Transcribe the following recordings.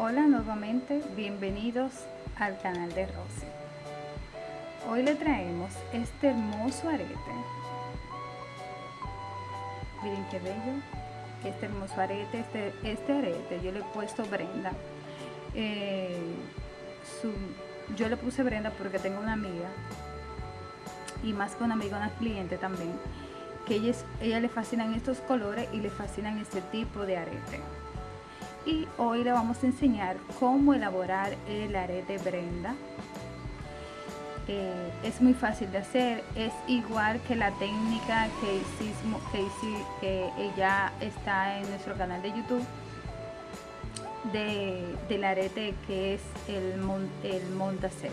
Hola nuevamente, bienvenidos al canal de Rosy. Hoy le traemos este hermoso arete. Miren qué bello, este hermoso arete, este, este arete yo le he puesto Brenda. Eh, yo le puse Brenda porque tengo una amiga y más que una amiga, una cliente también que ella, ella le fascinan estos colores y le fascinan este tipo de arete y hoy le vamos a enseñar cómo elaborar el arete Brenda. Eh, es muy fácil de hacer es igual que la técnica que hicimos que, que ella está en nuestro canal de youtube de, del arete que es el, el montacel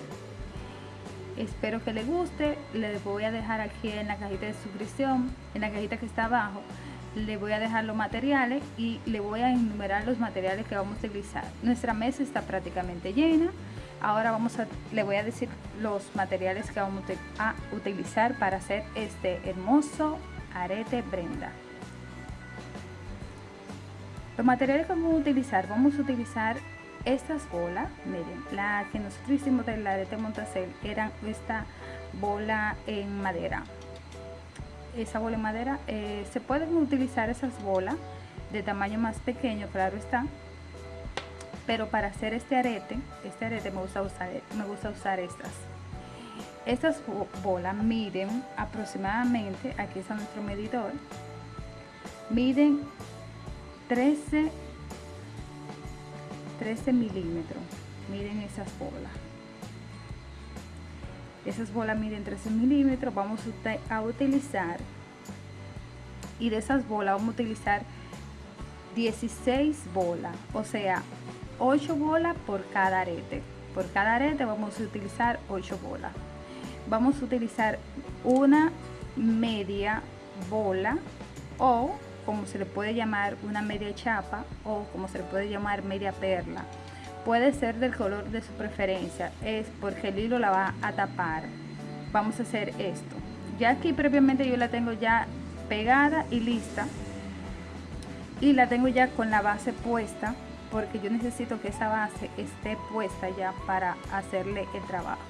espero que le guste le voy a dejar aquí en la cajita de suscripción en la cajita que está abajo le voy a dejar los materiales y le voy a enumerar los materiales que vamos a utilizar. Nuestra mesa está prácticamente llena. Ahora vamos a le voy a decir los materiales que vamos a utilizar para hacer este hermoso arete Brenda. Los materiales que vamos a utilizar vamos a utilizar estas bolas. Miren la que nosotros hicimos del arete Montacel era esta bola en madera esa bola en madera eh, se pueden utilizar esas bolas de tamaño más pequeño claro está pero para hacer este arete este arete me gusta usar me gusta usar estas. Estas bolas miden aproximadamente aquí está nuestro medidor miden 13 13 milímetros miren esas bolas esas bolas miden 13 milímetros vamos a utilizar y de esas bolas vamos a utilizar 16 bolas o sea 8 bolas por cada arete. Por cada arete vamos a utilizar 8 bolas. Vamos a utilizar una media bola o como se le puede llamar una media chapa o como se le puede llamar media perla puede ser del color de su preferencia. Es porque el hilo la va a tapar. Vamos a hacer esto. Ya aquí previamente yo la tengo ya pegada y lista. Y la tengo ya con la base puesta porque yo necesito que esa base esté puesta ya para hacerle el trabajo.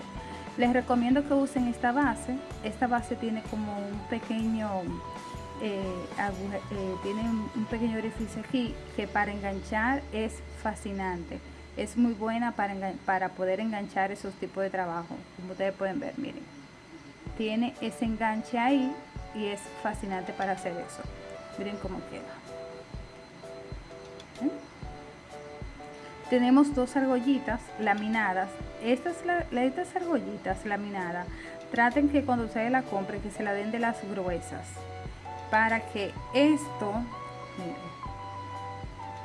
Les recomiendo que usen esta base. Esta base tiene como un pequeño eh, eh, tiene un pequeño orificio aquí que para enganchar es fascinante es muy buena para, para poder enganchar esos tipos de trabajo como ustedes pueden ver miren. Tiene ese enganche ahí y es fascinante para hacer eso. Miren cómo queda. ¿Eh? tenemos dos argollitas laminadas. Estas, estas argollitas laminadas traten que cuando ustedes la compren que se la den de las gruesas. Para que esto miren,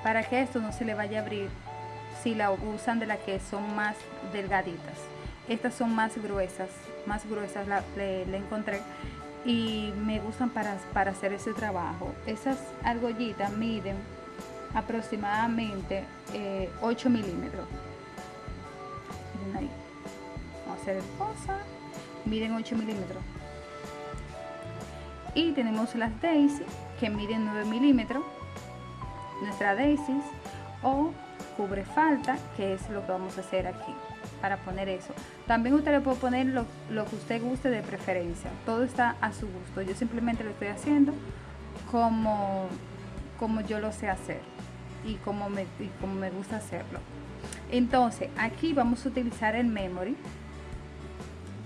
para que esto no se le vaya a abrir si la usan de las que son más delgaditas. Estas son más gruesas más gruesas la, le, encontré y me gustan para, para hacer ese trabajo. Esas argollitas miden aproximadamente 8 eh, milímetros. Miren ahí. Vamos a hacer cosa miden 8 milímetros. Y tenemos las daisy que miden 9 milímetros. Nuestra daisy o cubre falta que es lo que vamos a hacer aquí para poner eso. También usted le puede poner lo, que usted guste de preferencia. Todo está a su gusto. Yo simplemente lo estoy haciendo como como yo lo sé hacer y como me, como me gusta hacerlo. Entonces aquí vamos a utilizar el memory.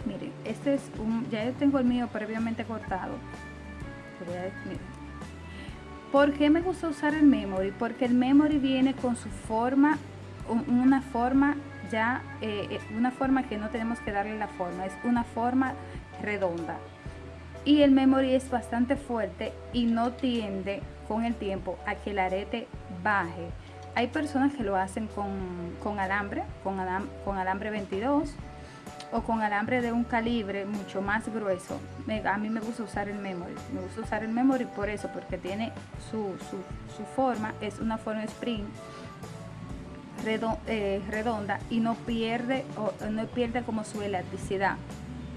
Miren este es un ya yo tengo el mío previamente cortado ¿Por qué me gusta usar el memory? Porque el memory viene con su forma, una forma ya, eh, eh, una forma que no tenemos que darle la forma, es una forma redonda. Y el memory es bastante fuerte y no tiende con el tiempo a que el arete baje. Hay personas que lo hacen con, alambre, con, con alambre 22 o con alambre de un calibre mucho más grueso a mí me gusta usar el memory. Me gusta usar el memory por eso porque tiene su, forma es una forma spring eh, redonda y no pierde o no pierde como su elasticidad.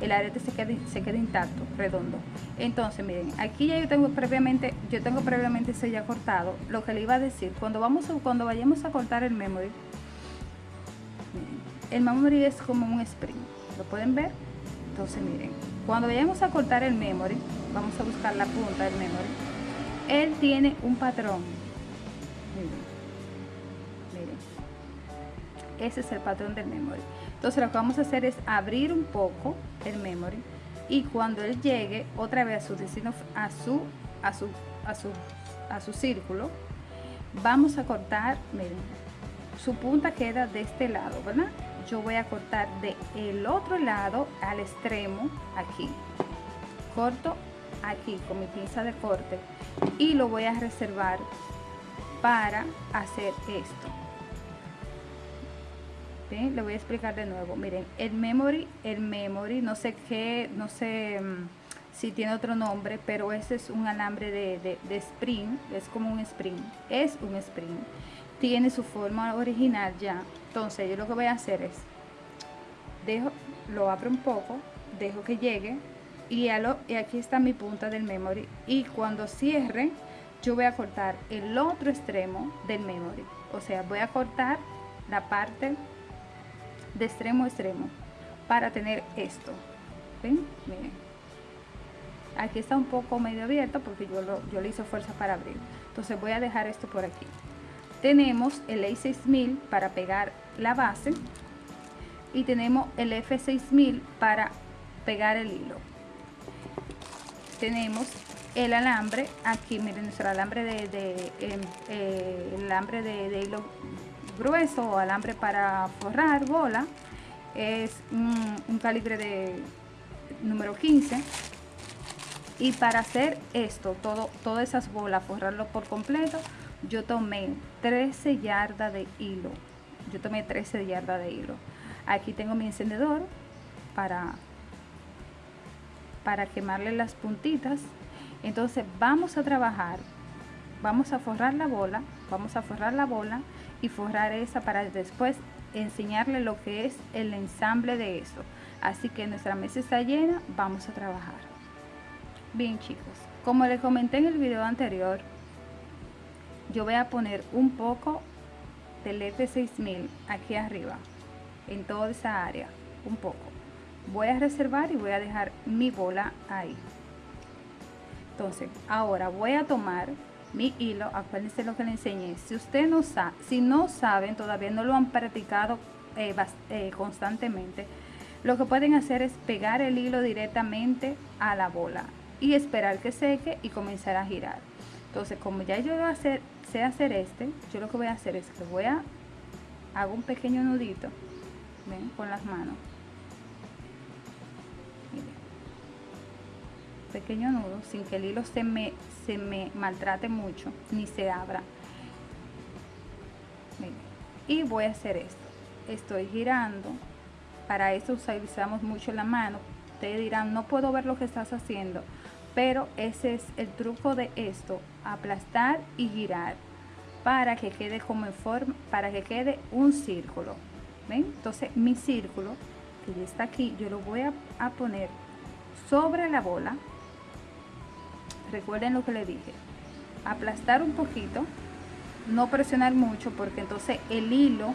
El arete se queda, se queda intacto redondo. Entonces miren aquí ya yo tengo previamente yo tengo previamente ese ya cortado. Lo que le iba a decir cuando vamos cuando vayamos a cortar el memory el memory es como un spring lo pueden ver. Entonces miren cuando vayamos a cortar el memory vamos a buscar la punta del memory él tiene un patrón. Miren, miren. ese es el patrón del memory. Entonces lo que vamos a hacer es abrir un poco el memory y cuando él llegue otra vez a su destino a su a su a su a su círculo vamos a cortar miren su punta queda de este lado verdad yo voy a cortar de el otro lado al extremo aquí. Corto aquí con mi pinza de corte y lo voy a reservar para hacer esto. ¿Ven? le voy a explicar de nuevo. Miren el memory el memory no sé qué no sé mm, si tiene otro nombre pero ese es un alambre de, de, de spring es como un spring es un spring. Tiene su forma original ya entonces yo lo que voy a hacer es dejo lo abro un poco dejo que llegue y, lo, y aquí está mi punta del memory. Y cuando cierre yo voy a cortar el otro extremo del memory. O sea voy a cortar la parte de extremo a extremo para tener esto. ¿Ven? miren. Aquí está un poco medio abierto porque yo, lo, yo le hice fuerza para abrir. Entonces voy a dejar esto por aquí. Tenemos el A6000 para pegar la base y tenemos el F6000 para pegar el hilo. Tenemos el alambre aquí miren nuestro alambre de, de em, eh, el alambre de, hilo grueso o alambre para forrar bola es un, un calibre de número 15 y para hacer esto todo todas esas bolas forrarlo por completo yo tomé 13 yardas de hilo yo tomé 13 yardas de hilo aquí tengo mi encendedor para para quemarle las puntitas. Entonces vamos a trabajar. Vamos a forrar la bola vamos a forrar la bola y forrar esa para después enseñarle lo que es el ensamble de eso. Así que nuestra mesa está llena vamos a trabajar. Bien chicos como les comenté en el video anterior yo voy a poner un poco del F6000 aquí arriba en toda esa área un poco. Voy a reservar y voy a dejar mi bola ahí. Entonces ahora voy a tomar mi hilo. Acuérdense lo que le enseñé. Si usted no sabe si no saben todavía no lo han practicado eh, eh, constantemente lo que pueden hacer es pegar el hilo directamente a la bola y esperar que seque y comenzar a girar. Entonces como ya yo voy a hacer hacer este yo lo que voy a hacer es que voy a hago un pequeño nudito con las manos. Pequeño nudo sin que el hilo se me se me maltrate mucho ni se abra. Y voy a hacer esto. Estoy girando. Para eso utilizamos mucho la mano. Ustedes dirán no puedo ver lo que estás haciendo pero ese es el truco de esto aplastar y girar para que quede como en forma para que quede un círculo ven entonces mi círculo que ya está aquí yo lo voy a, poner sobre la bola recuerden lo que le dije aplastar un poquito no presionar mucho porque entonces el hilo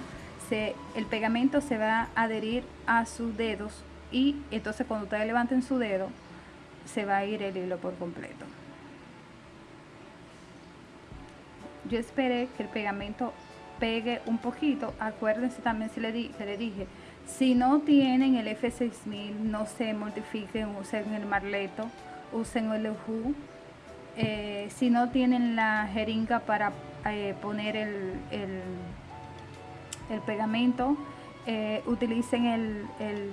se, el pegamento se va a adherir a sus dedos y entonces cuando ustedes levanten su dedo se va a ir el hilo por completo. Yo esperé que el pegamento pegue un poquito. Acuérdense también si le, di, le dije, si no tienen el F6000, no se mortifiquen, usen el marleto, usen el UHU. Eh, si no tienen la jeringa para eh, poner el, el, pegamento, eh, utilicen el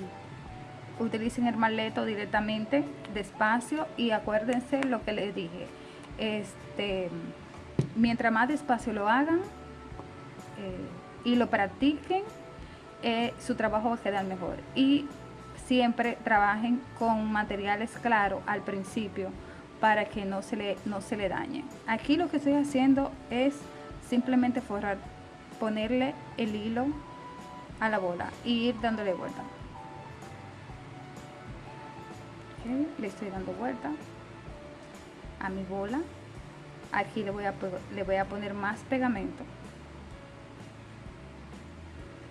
utilicen el marleto directamente despacio y acuérdense lo que les dije este mientras más despacio lo hagan eh, y lo practiquen eh, su trabajo quedar mejor. Y siempre trabajen con materiales claros al principio para que no se le no se le dañe. Aquí lo que estoy haciendo es simplemente forrar ponerle el hilo a la bola y ir dándole vuelta. Le estoy dando vuelta a mi bola aquí le voy a le voy a poner más pegamento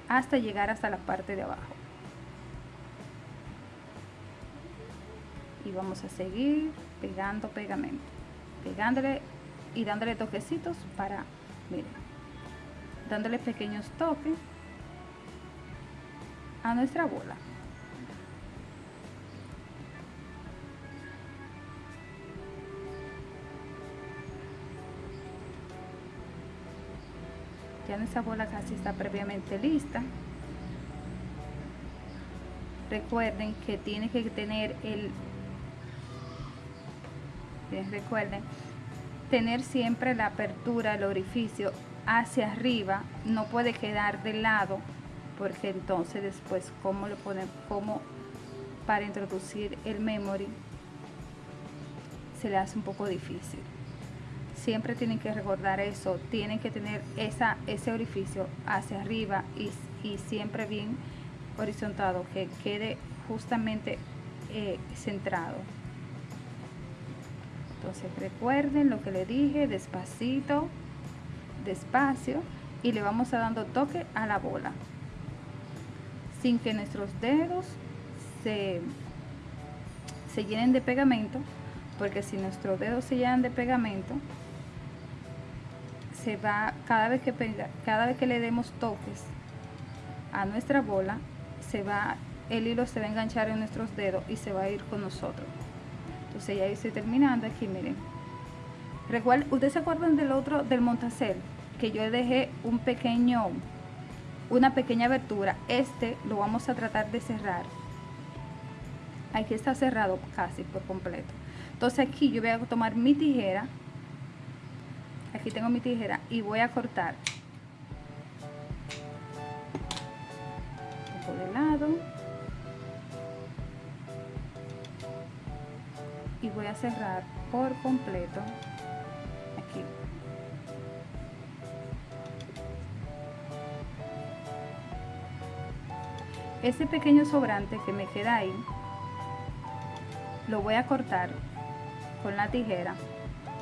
hasta llegar hasta la parte de abajo. Y vamos a seguir pegando pegamento, pegándole y dándole toquecitos para, miren, dándole pequeños toques a nuestra bola. Ya nuestra bola casi está previamente lista. Recuerden que tiene que tener el... Recuerden, tener siempre la apertura, el orificio hacia arriba, no puede quedar de lado, porque entonces después, ¿cómo le podemos, cómo para introducir el memory se le hace un poco difícil? Siempre tienen que recordar eso, tienen que tener esa, ese orificio hacia arriba y, siempre bien horizontado, que quede justamente eh, centrado. Entonces recuerden lo que le dije, despacito, despacio y le vamos a dando toque a la bola sin que nuestros dedos se, se llenen de pegamento porque si nuestros dedos se llenan de pegamento se va, cada vez que, cada vez que le demos toques a nuestra bola, se va, el hilo se va a enganchar en nuestros dedos y se va a ir con nosotros. Entonces ya estoy terminando aquí, miren. Recuerden, ¿ustedes se acuerdan del otro, del montacel? Que yo dejé un pequeño, una pequeña abertura. Este lo vamos a tratar de cerrar. Aquí está cerrado casi por completo. Entonces aquí yo voy a tomar mi tijera aquí tengo mi tijera y voy a cortar. Un poco de lado. Y voy a cerrar por completo. Aquí. Ese pequeño sobrante que me queda ahí lo voy a cortar con la tijera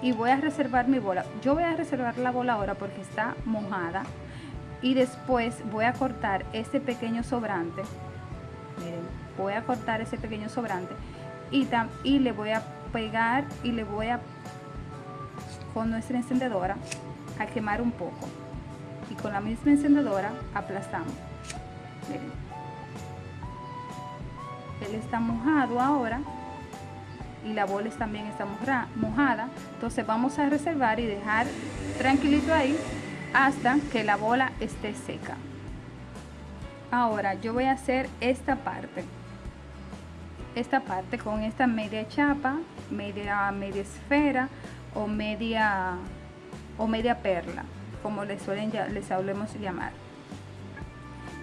y voy a reservar mi bola. Yo voy a reservar la bola ahora porque está mojada y después voy a cortar ese pequeño sobrante. Miren, voy a cortar ese pequeño sobrante y, y le voy a pegar y le voy a con nuestra encendedora a quemar un poco y con la misma encendedora aplastamos. Miren. Él está mojado ahora y la bola también está mojada. Entonces vamos a reservar y dejar tranquilito ahí hasta que la bola esté seca. Ahora yo voy a hacer esta parte. Esta parte con esta media chapa, media, media esfera o media, o media perla, como les suelen ya, les hablemos llamar.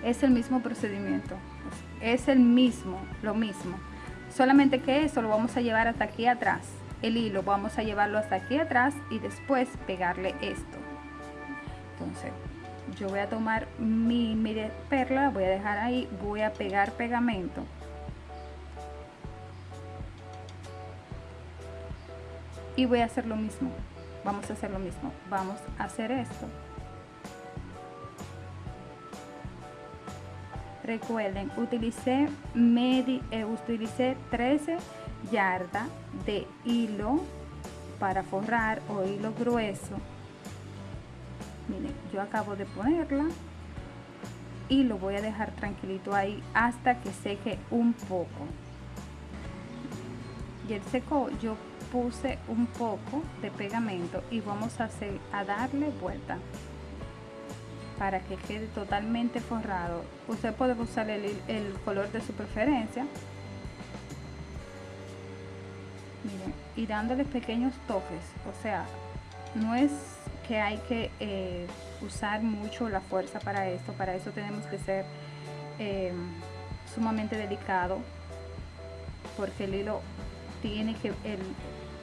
Es el mismo procedimiento, es el mismo, lo mismo solamente que eso lo vamos a llevar hasta aquí atrás. El hilo vamos a llevarlo hasta aquí atrás y después pegarle esto. Entonces yo voy a tomar mi media perla voy a dejar ahí voy a pegar pegamento. Y voy a hacer lo mismo. Vamos a hacer lo mismo. Vamos a hacer esto recuerden utilicé medi, eh, utilicé 13 yardas de hilo para forrar o hilo grueso. Miren yo acabo de ponerla y lo voy a dejar tranquilito ahí hasta que seque un poco. Y el secó yo puse un poco de pegamento y vamos a hacer a darle vuelta para que quede totalmente forrado usted puede usar el, color de su preferencia. Y dándole pequeños toques o sea no es que hay que eh, usar mucho la fuerza para esto para eso tenemos que ser eh, sumamente delicado porque el hilo tiene que el,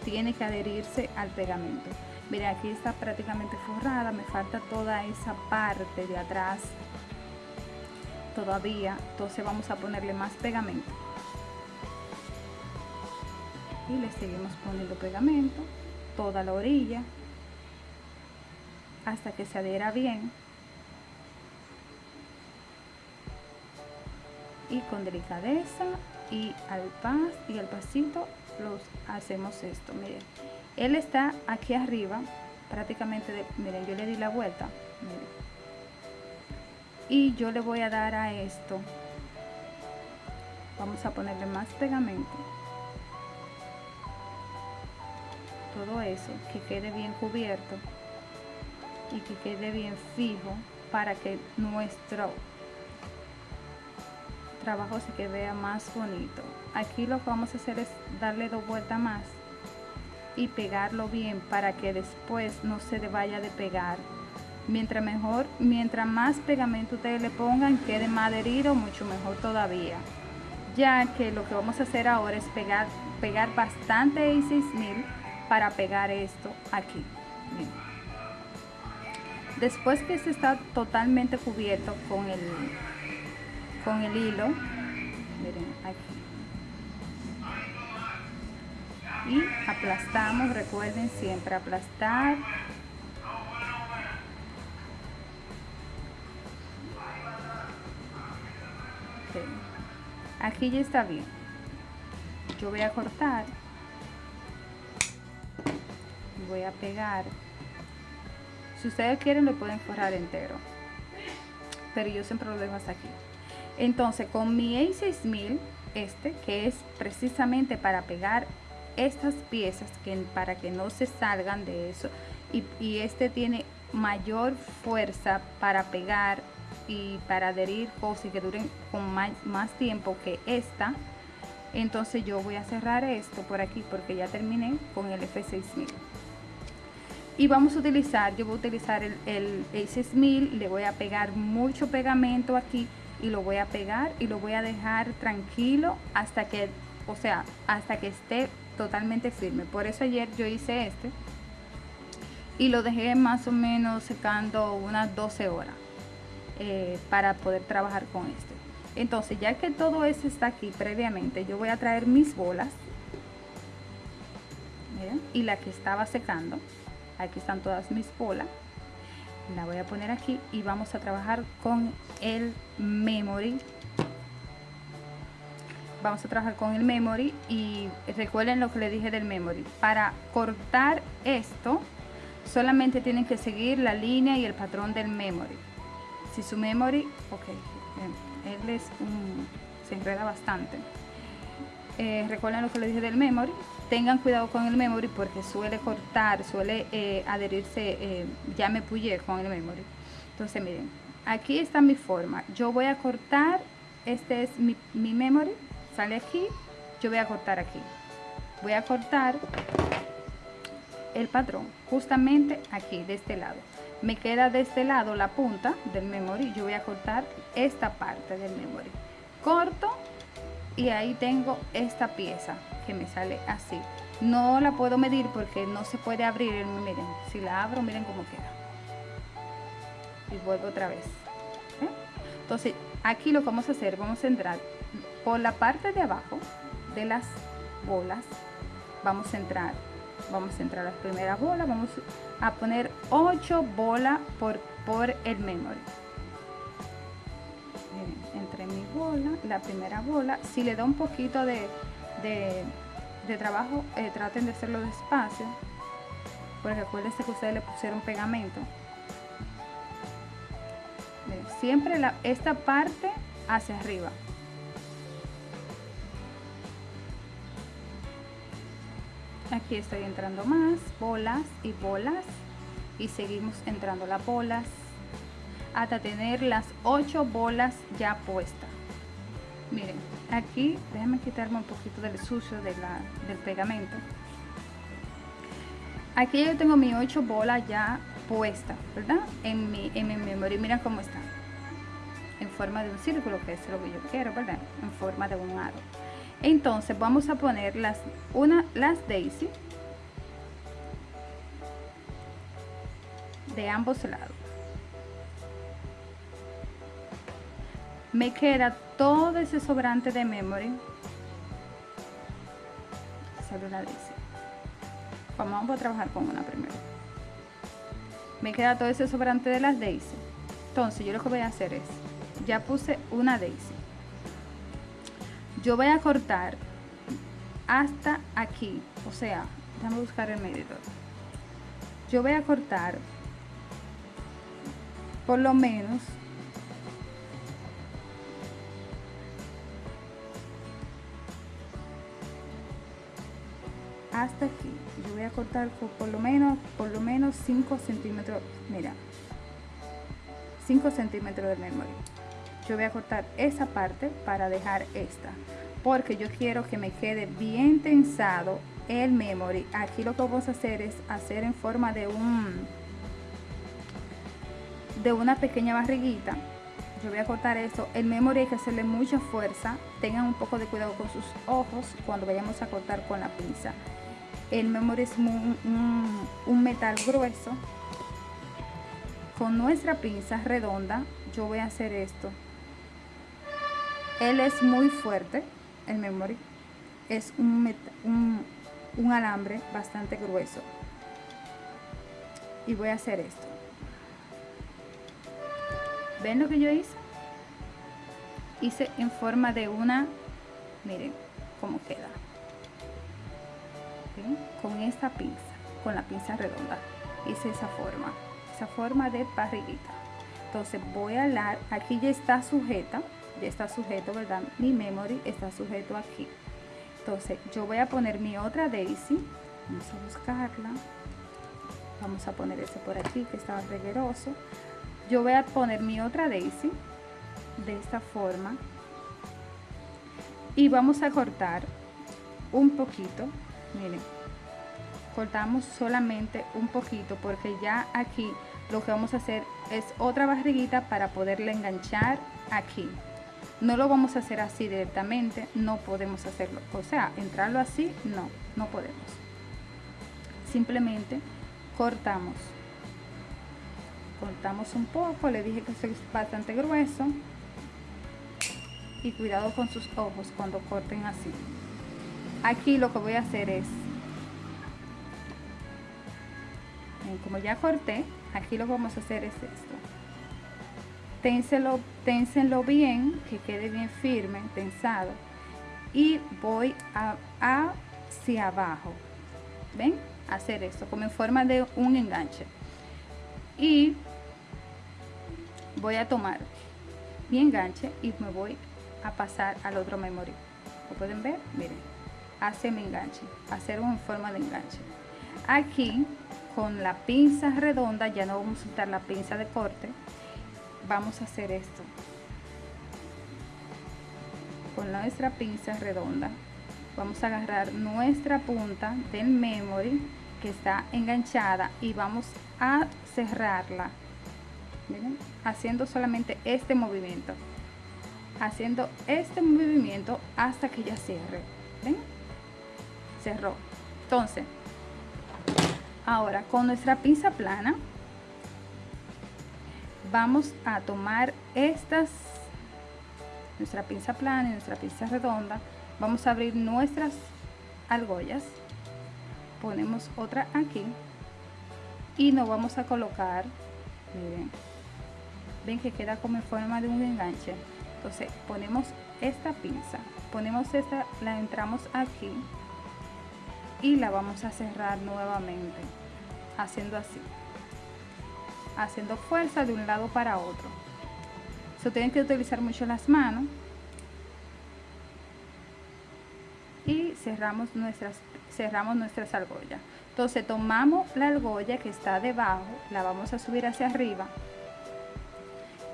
tiene que adherirse al pegamento Miren, aquí está prácticamente forrada, me falta toda esa parte de atrás todavía, entonces vamos a ponerle más pegamento. Y le seguimos poniendo pegamento, toda la orilla, hasta que se adhiera bien. y con delicadeza y al pas y al pasito los hacemos esto miren él está aquí arriba prácticamente de, miren yo le di la vuelta y yo le voy a dar a esto. Vamos a ponerle más pegamento. Todo eso que quede bien cubierto y que quede bien fijo para que nuestro trabajo se que vea más bonito. Aquí lo que vamos a hacer es darle dos vueltas más y pegarlo bien para que después no se vaya de pegar. Mientras mejor mientras más pegamento ustedes le pongan quede más adherido mucho mejor todavía. Ya que lo que vamos a hacer ahora es pegar pegar bastante A6000 para pegar esto aquí. Después que se está totalmente cubierto con el con el hilo miren aquí y aplastamos recuerden siempre aplastar. Aquí ya está bien. Yo voy a cortar. Voy a pegar. Si ustedes quieren lo pueden forrar entero. Pero yo siempre lo dejo hasta aquí. Entonces con mi A6000 este que es precisamente para pegar estas piezas que para que no se salgan de eso. Y, este tiene mayor fuerza para pegar y para adherir cosas y que duren con más, tiempo que esta. Entonces yo voy a cerrar esto por aquí porque ya terminé con el F6000 y vamos a utilizar, yo voy a utilizar el, el A6000 le voy a pegar mucho pegamento aquí y lo voy a pegar y lo voy a dejar tranquilo hasta que, o sea, hasta que esté totalmente firme. Por eso ayer yo hice este y lo dejé más o menos secando unas 12 horas eh, para poder trabajar con este. Entonces, ya que todo eso está aquí previamente, yo voy a traer mis bolas. Y la que estaba secando. Aquí están todas mis bolas la voy a poner aquí y vamos a trabajar con el memory vamos a trabajar con el memory y recuerden lo que le dije del memory. Para cortar esto solamente tienen que seguir la línea y el patrón del memory. Si su memory ok él es un se enreda bastante. Eh, recuerden lo que le dije del memory. Tengan cuidado con el memory porque suele cortar, suele eh, adherirse, eh, ya me puyé con el memory. Entonces miren, aquí está mi forma. Yo voy a cortar, este es mi, mi memory, sale aquí, yo voy a cortar aquí. Voy a cortar el patrón justamente aquí, de este lado. Me queda de este lado la punta del memory, yo voy a cortar esta parte del memory. Corto y ahí tengo esta pieza me sale así no la puedo medir porque no se puede abrir miren si la abro miren cómo queda y vuelvo otra vez ¿eh? entonces aquí lo que vamos a hacer vamos a entrar por la parte de abajo de las bolas vamos a entrar vamos a entrar a las primeras bolas vamos a poner 8 bolas por por el memory entre mi bola la primera bola si le da un poquito de de, trabajo, eh, traten de hacerlo despacio, porque acuérdense que ustedes le pusieron pegamento. Siempre la, esta parte hacia arriba. Estoy entrando más, bolas y bolas. Y seguimos entrando las bolas hasta tener las ocho bolas ya puestas. Miren, aquí déjenme quitarme un poquito del sucio de la, del pegamento aquí yo tengo mi 8 bolas ya puesta verdad en mi, en mi memory miren cómo está en forma de un círculo que es lo que yo quiero verdad en forma de un aro entonces vamos a poner las una las daisy de ambos lados. Me queda todo ese sobrante de memory. Una dice vamos a trabajar con una primero. Me queda todo ese sobrante de las daisy. Entonces yo lo que voy a hacer es ya puse una daisy yo voy a cortar hasta aquí o sea déjame buscar el medidor. Yo voy a cortar por lo menos hasta aquí. Yo voy a cortar por, lo menos por lo menos 5 centímetros mira 5 centímetros de memoria yo voy a cortar esa parte para dejar esta porque yo quiero que me quede bien tensado el memory. Aquí lo que vamos a hacer es hacer en forma de un de una pequeña barriguita. Yo voy a cortar esto. El memory hay que hacerle mucha fuerza. Tengan un poco de cuidado con sus ojos cuando vayamos a cortar con la pinza. El memory es un, un metal grueso. Con nuestra pinza redonda yo voy a hacer esto él es muy fuerte el memory es un, alambre bastante grueso. Y voy a hacer esto. Ven lo que yo hice hice en forma de una miren cómo queda. Con esta pinza con la pinza redonda. Hice esa forma esa forma de parrillita entonces voy a hablar aquí ya está sujeta está sujeto verdad mi memory está sujeto aquí. Entonces yo voy a poner mi otra daisy. Vamos a buscarla. Vamos a poner ese por aquí que estaba regueroso. Yo voy a poner mi otra daisy de esta forma. Y vamos a cortar un poquito. Miren cortamos solamente un poquito porque ya aquí lo que vamos a hacer es otra barriguita para poderle enganchar aquí no lo vamos a hacer así directamente no podemos hacerlo. O sea entrarlo así no no podemos. Simplemente cortamos. Cortamos un poco le dije que es bastante grueso. Y cuidado con sus ojos cuando corten así. Aquí lo que voy a hacer es como ya corté aquí lo que vamos a hacer es esto ténselo, ténsenlo bien, que quede bien firme, tensado. Y voy a, hacia abajo. ¿Ven? Hacer esto como en forma de un enganche. Y voy a tomar mi enganche y me voy a pasar al otro memory. ¿Lo pueden ver? Miren, hace mi enganche, hacer una forma de enganche. Aquí con la pinza redonda, ya no vamos a usar la pinza de corte, vamos a hacer esto. Con nuestra pinza redonda. Vamos a agarrar nuestra punta del memory que está enganchada y vamos a cerrarla. Haciendo solamente este movimiento. Haciendo este movimiento hasta que ya cierre. Cerró. Entonces ahora con nuestra pinza plana vamos a tomar estas, nuestra pinza plana y nuestra pinza redonda, vamos a abrir nuestras argollas, ponemos otra aquí y nos vamos a colocar, miren, ven que queda como en forma de un enganche, entonces ponemos esta pinza, ponemos esta, la entramos aquí y la vamos a cerrar nuevamente, haciendo así haciendo fuerza de un lado para otro. Se tienen que utilizar mucho las manos. Y cerramos nuestras, cerramos nuestras argollas. Entonces tomamos la argolla que está debajo, la vamos a subir hacia arriba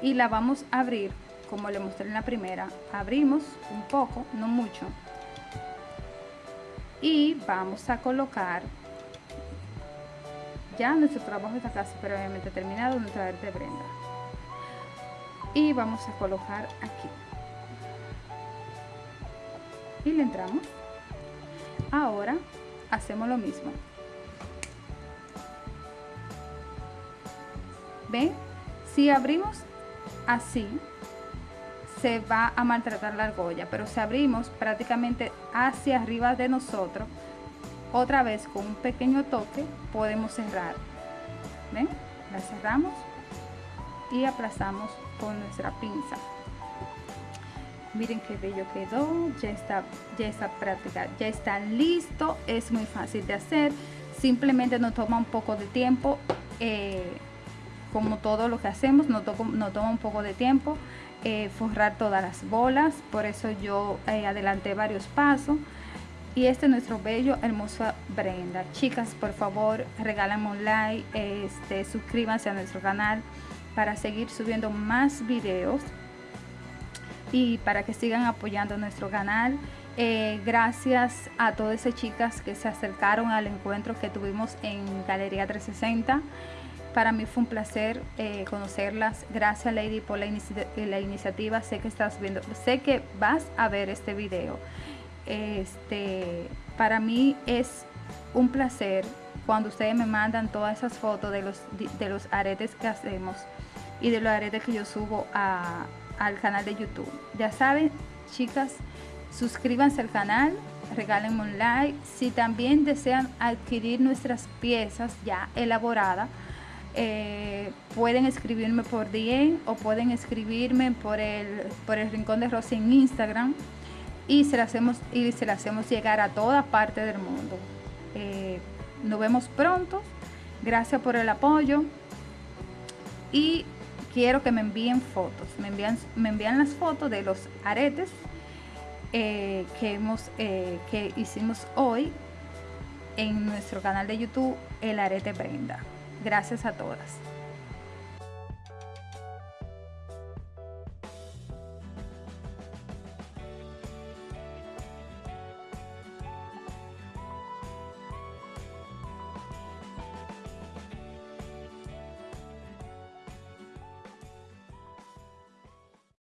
y la vamos a abrir como le mostré en la primera. Abrimos un poco, no mucho. Y vamos a colocar ya nuestro trabajo está casi previamente terminado, nuestra verde prenda. Y vamos a colocar aquí. Y le entramos. Ahora hacemos lo mismo. ¿Ven? Si abrimos así, se va a maltratar la argolla, pero si abrimos prácticamente hacia arriba de nosotros, otra vez con un pequeño toque podemos cerrar. Ven la cerramos y aplazamos con nuestra pinza. Miren qué bello quedó ya está ya está práctica ya está listo es muy fácil de hacer. Simplemente nos toma un poco de tiempo eh, como todo lo que hacemos nos, toma un poco de tiempo eh, forrar todas las bolas. Por eso yo eh, adelanté varios pasos y este es nuestro bello hermosa Brenda chicas por favor regálame un like este suscríbanse a nuestro canal para seguir subiendo más videos y para que sigan apoyando nuestro canal. Eh, gracias a todas esas chicas que se acercaron al encuentro que tuvimos en Galería 360. Para mí fue un placer eh, conocerlas. Gracias Lady por la, la, iniciativa. Sé que estás viendo, sé que vas a ver este video. Este, para mí es un placer cuando ustedes me mandan todas esas fotos de los, de los aretes que hacemos y de los aretes que yo subo al canal de YouTube. Ya saben, chicas, suscríbanse al canal, regálenme un like. Si también desean adquirir nuestras piezas ya elaboradas, eh, pueden escribirme por DM o pueden escribirme por el, por el Rincón de Rosy en Instagram y se las hacemos, y se las hacemos llegar a toda parte del mundo. Eh, nos vemos pronto. Gracias por el apoyo. Y quiero que me envíen fotos. Me envían, me envían las fotos de los aretes eh, que, hemos, eh, que hicimos hoy en nuestro canal de YouTube, El Arete Brenda. Gracias a todas.